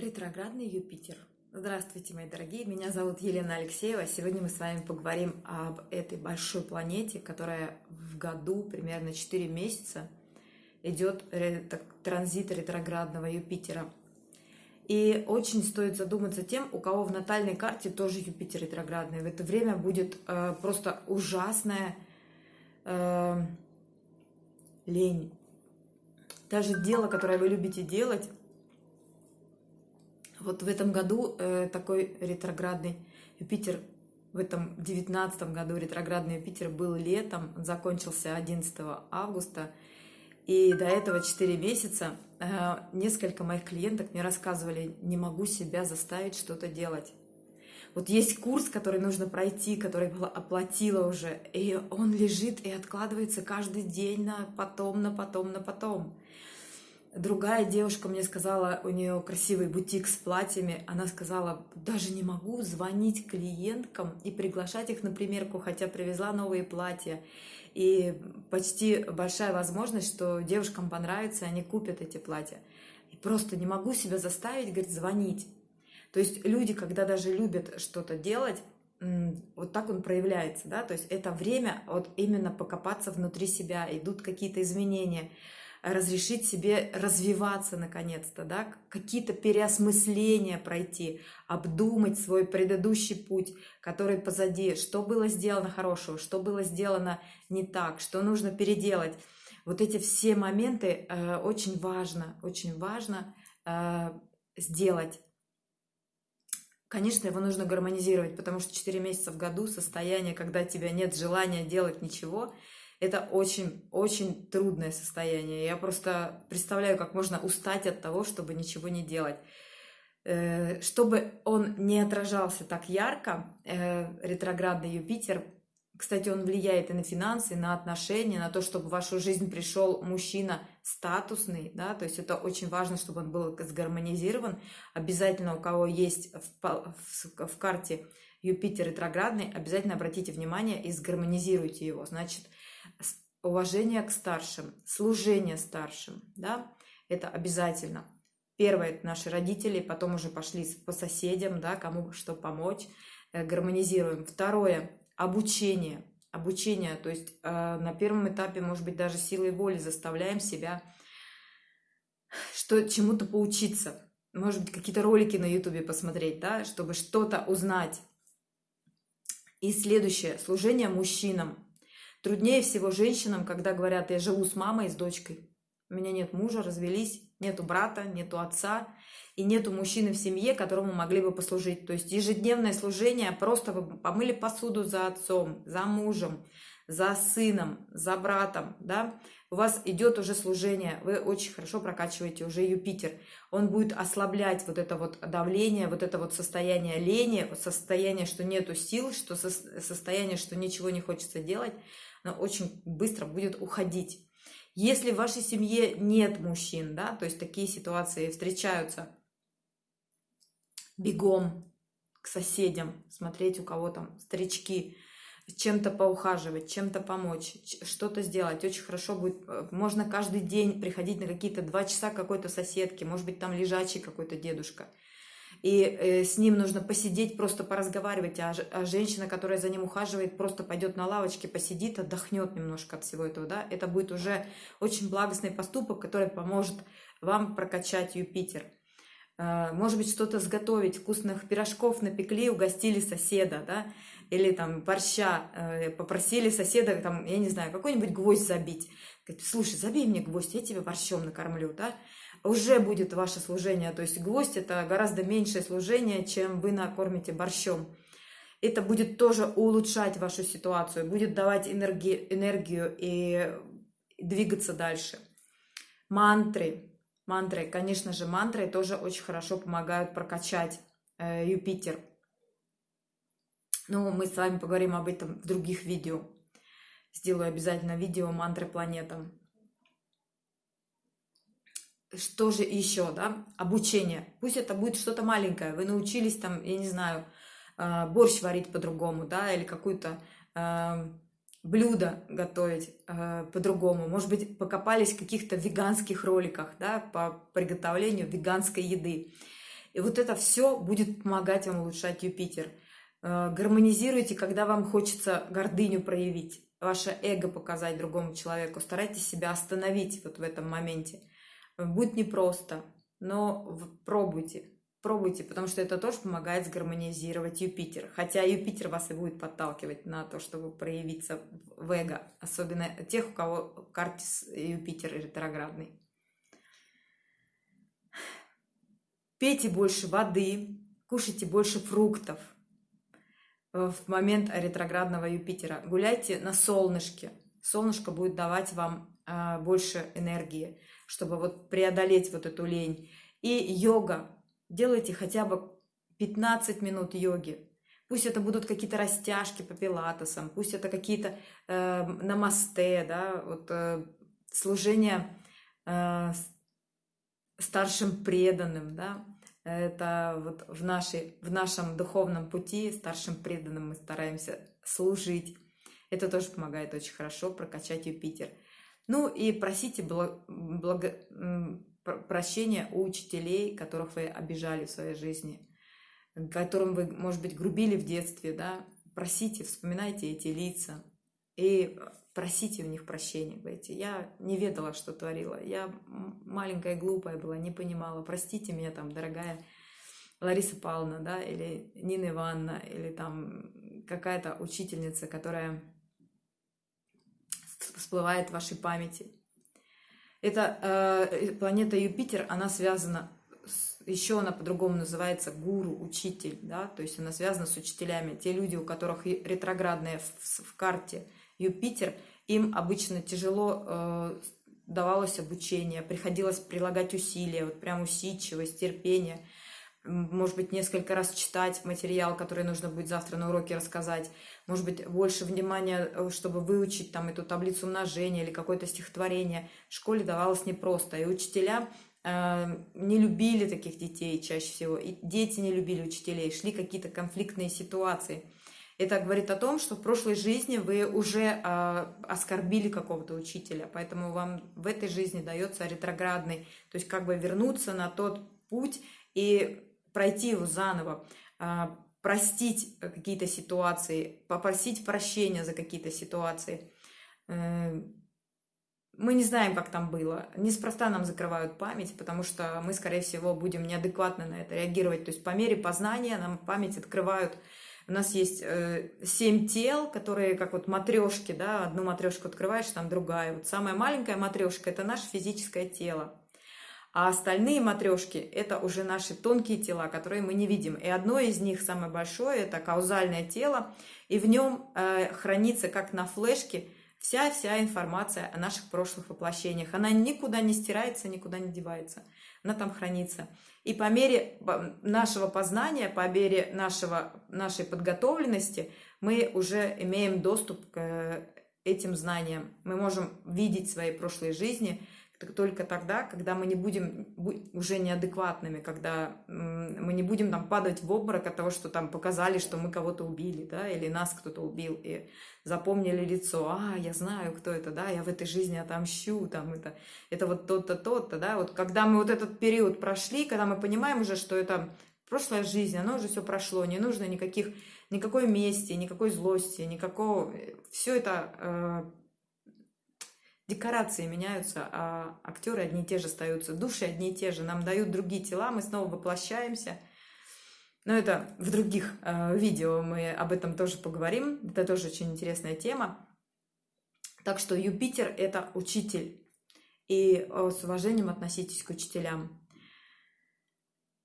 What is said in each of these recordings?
Ретроградный Юпитер. Здравствуйте, мои дорогие, меня зовут Елена Алексеева. Сегодня мы с вами поговорим об этой большой планете, которая в году примерно 4 месяца идет транзит ретроградного Юпитера. И очень стоит задуматься тем, у кого в натальной карте тоже Юпитер ретроградный. В это время будет э, просто ужасная э, лень. Даже дело, которое вы любите делать, вот в этом году э, такой ретроградный Юпитер, в этом девятнадцатом году ретроградный Юпитер был летом, закончился 11 августа, и до этого 4 месяца э, несколько моих клиенток мне рассказывали, не могу себя заставить что-то делать. Вот есть курс, который нужно пройти, который оплатила уже, и он лежит и откладывается каждый день на потом, на потом, на потом. Другая девушка мне сказала, у нее красивый бутик с платьями, она сказала, даже не могу звонить клиенткам и приглашать их на примерку, хотя привезла новые платья. И почти большая возможность, что девушкам понравится, они купят эти платья. И просто не могу себя заставить, говорит, звонить. То есть люди, когда даже любят что-то делать, вот так он проявляется, да, то есть это время вот именно покопаться внутри себя, идут какие-то изменения, разрешить себе развиваться наконец-то, да, какие-то переосмысления пройти, обдумать свой предыдущий путь, который позади, что было сделано хорошего, что было сделано не так, что нужно переделать. Вот эти все моменты э, очень важно, очень важно э, сделать. Конечно, его нужно гармонизировать, потому что 4 месяца в году состояние, когда тебя нет желания делать ничего – это очень-очень трудное состояние. Я просто представляю, как можно устать от того, чтобы ничего не делать. Э, чтобы он не отражался так ярко, э, ретроградный Юпитер, кстати, он влияет и на финансы, и на отношения, на то, чтобы в вашу жизнь пришел мужчина статусный, да, то есть это очень важно, чтобы он был сгармонизирован. Обязательно у кого есть в, в, в карте Юпитер ретроградный, обязательно обратите внимание и сгармонизируйте его. Значит, уважение к старшим, служение старшим, да, это обязательно. Первое – это наши родители, потом уже пошли по соседям, да, кому что помочь, э, гармонизируем. Второе – обучение. Обучение, то есть э, на первом этапе, может быть, даже силой воли заставляем себя что чему-то поучиться. Может быть, какие-то ролики на ютубе посмотреть, да, чтобы что-то узнать. И следующее – служение мужчинам. Труднее всего женщинам, когда говорят, я живу с мамой с дочкой. У меня нет мужа, развелись, нету брата, нету отца и нету мужчины в семье, которому могли бы послужить. То есть ежедневное служение, просто вы помыли посуду за отцом, за мужем, за сыном, за братом, да, у вас идет уже служение, вы очень хорошо прокачиваете уже Юпитер. Он будет ослаблять вот это вот давление, вот это вот состояние лени, состояние, что нету сил, что состояние, что ничего не хочется делать она очень быстро будет уходить. Если в вашей семье нет мужчин, да, то есть такие ситуации встречаются, бегом к соседям, смотреть, у кого там старички, чем-то поухаживать, чем-то помочь, что-то сделать. Очень хорошо будет. Э, можно каждый день приходить на какие-то два часа какой-то соседки, может быть, там лежачий какой-то дедушка и э, с ним нужно посидеть, просто поразговаривать, а, а женщина, которая за ним ухаживает, просто пойдет на лавочке, посидит, отдохнет немножко от всего этого, да, это будет уже очень благостный поступок, который поможет вам прокачать Юпитер. Э, может быть, что-то сготовить, вкусных пирожков напекли, угостили соседа, да, или там борща, э, попросили соседа, там, я не знаю, какой-нибудь гвоздь забить. Говорит, слушай, забей мне гвоздь, я тебе борщом накормлю, да уже будет ваше служение. То есть гвоздь это гораздо меньшее служение, чем вы накормите борщом. Это будет тоже улучшать вашу ситуацию, будет давать энергии, энергию и двигаться дальше. Мантры. Мантры, конечно же, мантры тоже очень хорошо помогают прокачать э, Юпитер. Но мы с вами поговорим об этом в других видео. Сделаю обязательно видео мантры планетам что же еще, да, обучение. Пусть это будет что-то маленькое, вы научились там, я не знаю, а, борщ варить по-другому, да, или какое-то э, блюдо готовить э, по-другому. Может быть, покопались в каких-то веганских роликах, да, по приготовлению веганской еды. И вот это все будет помогать вам улучшать Юпитер. Э, гармонизируйте, когда вам хочется гордыню проявить, ваше эго показать другому человеку. Старайтесь себя остановить вот в этом моменте. Будет непросто, но пробуйте. Пробуйте, потому что это тоже помогает сгармонизировать Юпитер. Хотя Юпитер вас и будет подталкивать на то, чтобы проявиться в эго. Особенно тех, у кого карте Юпитер ретроградный. Пейте больше воды, кушайте больше фруктов в момент ретроградного Юпитера. Гуляйте на солнышке. Солнышко будет давать вам больше энергии, чтобы вот преодолеть вот эту лень. И йога делайте хотя бы 15 минут йоги. Пусть это будут какие-то растяжки по пилатесам, пусть это какие-то э, намасте, да, вот э, служение э, старшим преданным, да, это вот в, нашей, в нашем духовном пути старшим преданным мы стараемся служить. Это тоже помогает очень хорошо прокачать Юпитер. Ну и просите благо, благо, прощения у учителей, которых вы обижали в своей жизни, которым вы, может быть, грубили в детстве, да, просите, вспоминайте эти лица и просите у них прощения. Говорите, я не ведала, что творила, я маленькая глупая была, не понимала, простите меня там, дорогая Лариса Павловна, да, или Нина Ивановна, или там какая-то учительница, которая всплывает в вашей памяти. Это э, планета Юпитер, она связана, с, еще она по-другому называется гуру, учитель, да, то есть она связана с учителями. Те люди, у которых ретроградная в, в карте Юпитер, им обычно тяжело э, давалось обучение, приходилось прилагать усилия, вот прям усидчивость, терпение – может быть, несколько раз читать материал, который нужно будет завтра на уроке рассказать, может быть, больше внимания, э, чтобы выучить там эту таблицу умножения или какое-то стихотворение. В школе давалось непросто, и учителя э, не любили таких детей чаще всего, и дети не любили учителей, шли какие-то конфликтные ситуации. Это говорит о том, что в прошлой жизни вы уже э, оскорбили какого-то учителя, поэтому вам в этой жизни дается ретроградный, то есть как бы вернуться на тот путь и пройти его заново, а, простить какие-то ситуации, попросить прощения за какие-то ситуации. Э, мы не знаем, как там было. Неспроста нам закрывают память, потому что мы, скорее всего, будем неадекватно на это реагировать. То есть по мере познания нам память открывают. У нас есть э, семь тел, которые как вот матрешки, да, одну матрешку открываешь, там другая. Вот самая маленькая матрешка – это наше физическое тело. А остальные матрешки – это уже наши тонкие тела, которые мы не видим. И одно из них, самое большое, это каузальное тело. И в нем э, хранится, как на флешке, вся-вся информация о наших прошлых воплощениях. Она никуда не стирается, никуда не девается. Она там хранится. И по мере нашего познания, по мере нашего, нашей подготовленности, мы уже имеем доступ к этим знаниям. Мы можем видеть свои прошлые жизни – только тогда, когда мы не будем уже неадекватными, когда мы не будем там падать в обморок от того, что там показали, что мы кого-то убили, да, или нас кто-то убил, и запомнили лицо, а, я знаю, кто это, да, я в этой жизни отомщу, там, это, это вот тот-то, тот-то, да, вот когда мы вот этот период прошли, когда мы понимаем уже, что это прошлая жизнь, оно уже все прошло, не нужно никаких, никакой мести, никакой злости, никакого, все это э, декорации меняются, а актеры одни и те же остаются, души одни и те же, нам дают другие тела, мы снова воплощаемся. Но это в других э, видео мы об этом тоже поговорим, это тоже очень интересная тема. Так что Юпитер – это учитель, и э, с уважением относитесь к учителям.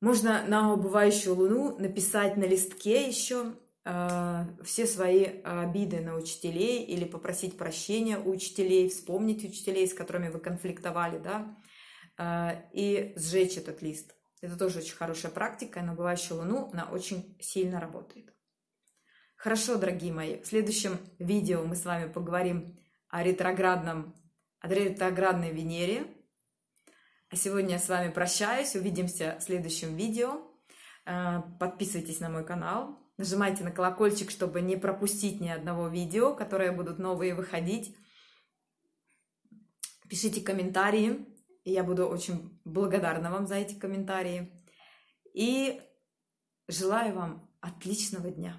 Можно на убывающую луну написать на листке еще все свои обиды на учителей или попросить прощения у учителей, вспомнить учителей, с которыми вы конфликтовали, да, э, и сжечь этот лист. Это тоже очень хорошая практика, и на бывающую луну она очень сильно работает. Хорошо, дорогие мои, в следующем видео мы с вами поговорим о ретроградном, о ретроградной Венере. А сегодня я с вами прощаюсь, увидимся в следующем видео. Э, подписывайтесь на мой канал, Нажимайте на колокольчик, чтобы не пропустить ни одного видео, которые будут новые выходить. Пишите комментарии, и я буду очень благодарна вам за эти комментарии. И желаю вам отличного дня.